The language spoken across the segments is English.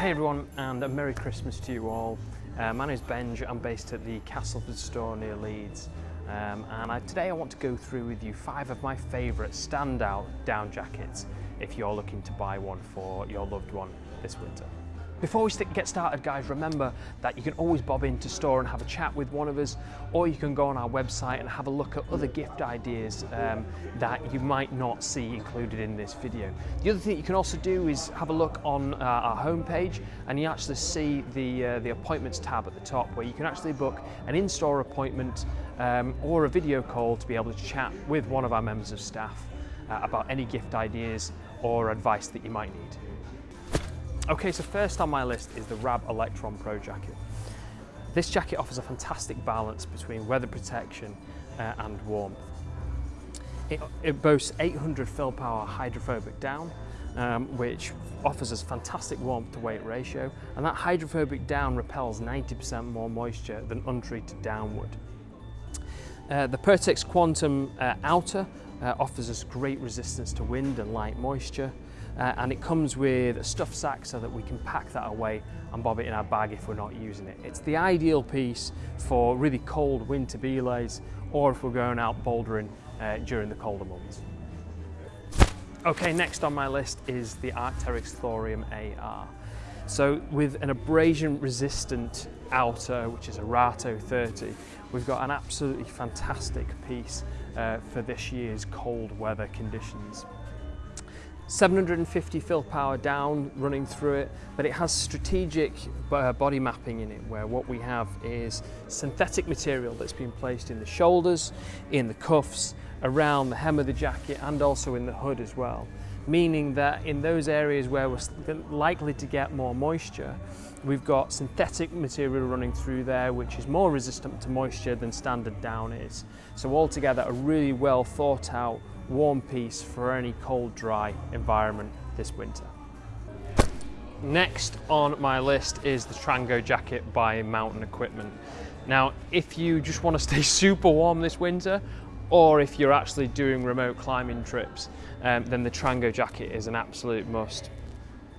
Hey everyone and a Merry Christmas to you all. Uh, my name is Benj, I'm based at the Castleford store near Leeds um, and I, today I want to go through with you five of my favourite standout down jackets if you're looking to buy one for your loved one this winter. Before we get started guys, remember that you can always bob into store and have a chat with one of us or you can go on our website and have a look at other gift ideas um, that you might not see included in this video. The other thing you can also do is have a look on uh, our homepage and you actually see the, uh, the appointments tab at the top where you can actually book an in-store appointment um, or a video call to be able to chat with one of our members of staff uh, about any gift ideas or advice that you might need. Okay, so first on my list is the Rab Electron Pro jacket. This jacket offers a fantastic balance between weather protection uh, and warmth. It, it, boasts 800 fill power hydrophobic down, um, which offers us fantastic warmth to weight ratio, and that hydrophobic down repels 90% more moisture than untreated down would. Uh, the Pertex Quantum uh, outer uh, offers us great resistance to wind and light moisture, uh, and it comes with a stuff sack so that we can pack that away and bob it in our bag if we're not using it. It's the ideal piece for really cold winter belays or if we're going out bouldering uh, during the colder months. Okay, next on my list is the Arc'teryx Thorium AR. So with an abrasion resistant outer, which is Arato 30, we've got an absolutely fantastic piece uh, for this year's cold weather conditions. 750 fill power down running through it, but it has strategic uh, body mapping in it where what we have is synthetic material that's been placed in the shoulders, in the cuffs, around the hem of the jacket and also in the hood as well. Meaning that in those areas where we're likely to get more moisture, we've got synthetic material running through there which is more resistant to moisture than standard down is. So altogether a really well thought out warm piece for any cold, dry environment this winter. Next on my list is the Trango jacket by Mountain Equipment. Now, if you just want to stay super warm this winter, or if you're actually doing remote climbing trips, um, then the Trango jacket is an absolute must.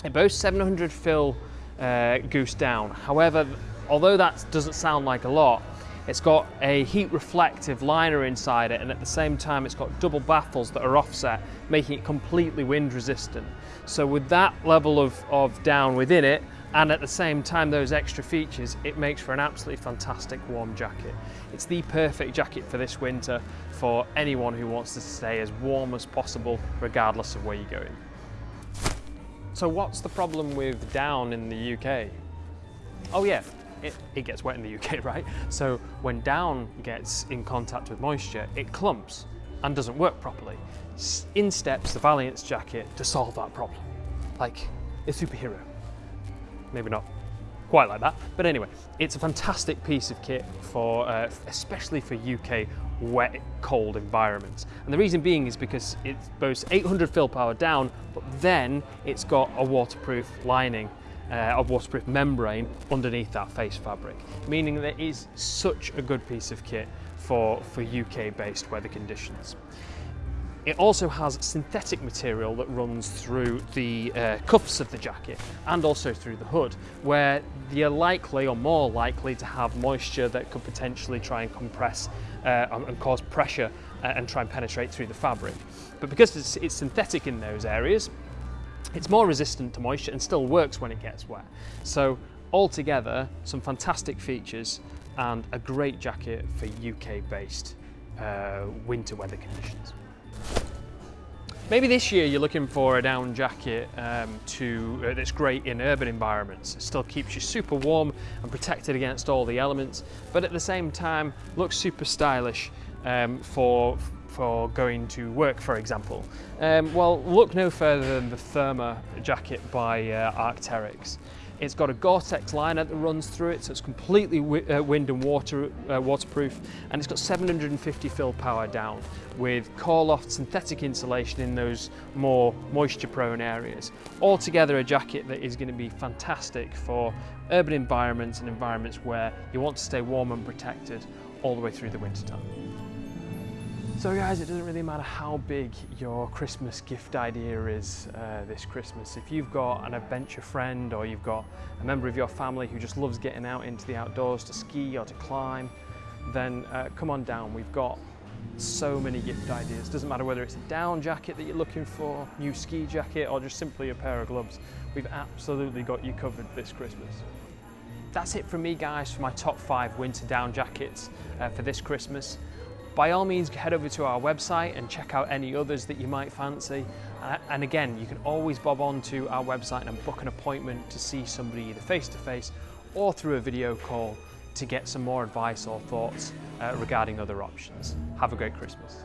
It boasts 700 fill uh, goose down. However, although that doesn't sound like a lot, it's got a heat reflective liner inside it and at the same time it's got double baffles that are offset, making it completely wind resistant. So with that level of, of down within it, and at the same time those extra features, it makes for an absolutely fantastic warm jacket. It's the perfect jacket for this winter for anyone who wants to stay as warm as possible regardless of where you're going. So what's the problem with down in the UK? Oh yeah, it, it gets wet in the UK, right? So when down gets in contact with moisture, it clumps and doesn't work properly. In steps the Valiance jacket to solve that problem. Like a superhero. Maybe not quite like that, but anyway, it's a fantastic piece of kit for, uh, especially for UK wet, cold environments. And the reason being is because it boasts 800 fill power down, but then it's got a waterproof lining uh, a waterproof membrane underneath that face fabric, meaning that it is such a good piece of kit for, for UK-based weather conditions. It also has synthetic material that runs through the uh, cuffs of the jacket and also through the hood, where you're likely or more likely to have moisture that could potentially try and compress uh, and cause pressure uh, and try and penetrate through the fabric. But because it's, it's synthetic in those areas, it's more resistant to moisture and still works when it gets wet. So altogether, some fantastic features and a great jacket for UK-based uh, winter weather conditions. Maybe this year you're looking for a down jacket um, to, uh, that's great in urban environments. It still keeps you super warm and protected against all the elements, but at the same time looks super stylish um, for for going to work, for example? Um, well, look no further than the Therma jacket by uh, Arc'teryx. It's got a Gore-Tex liner that runs through it, so it's completely uh, wind and water uh, waterproof, and it's got 750 fill power down with Coreloft synthetic insulation in those more moisture-prone areas. Altogether, a jacket that is going to be fantastic for urban environments and environments where you want to stay warm and protected all the way through the winter time. So guys, it doesn't really matter how big your Christmas gift idea is uh, this Christmas. If you've got an adventure friend or you've got a member of your family who just loves getting out into the outdoors to ski or to climb, then uh, come on down. We've got so many gift ideas. Doesn't matter whether it's a down jacket that you're looking for, new ski jacket, or just simply a pair of gloves. We've absolutely got you covered this Christmas. That's it from me guys for my top five winter down jackets uh, for this Christmas by all means head over to our website and check out any others that you might fancy. Uh, and again, you can always bob on to our website and book an appointment to see somebody either face to face or through a video call to get some more advice or thoughts uh, regarding other options. Have a great Christmas.